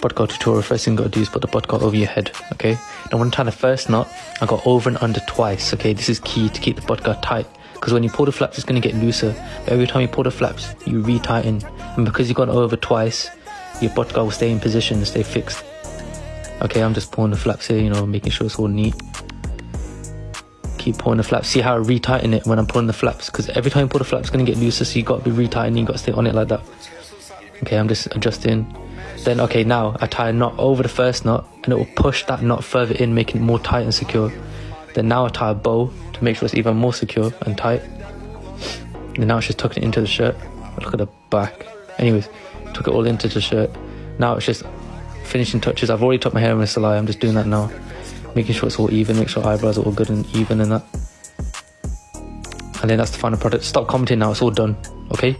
podcast tutorial, first thing you gotta do is put the podcast over your head, okay? Now when I'm tying the first knot, I got over and under twice, okay? This is key to keep the podcast tight. Because when you pull the flaps, it's gonna get looser. But every time you pull the flaps, you re-tighten. And because you got over twice, your podcast will stay in position and stay fixed. Okay, I'm just pulling the flaps here, you know, making sure it's all neat. Keep pulling the flaps. See how I retighten it when I'm pulling the flaps? Because every time you pull the flaps, it's gonna get looser, so you gotta be retightening, you gotta stay on it like that. Okay, I'm just adjusting. Then, okay, now I tie a knot over the first knot and it will push that knot further in, making it more tight and secure. Then now I tie a bow to make sure it's even more secure and tight. And now it's just tucking it into the shirt. Look at the back. Anyways, took it all into the shirt. Now it's just finishing touches. I've already tucked my hair in with Salai. I'm just doing that now. Making sure it's all even, make sure eyebrows are all good and even and that. And then that's the final product. Stop commenting now, it's all done. Okay?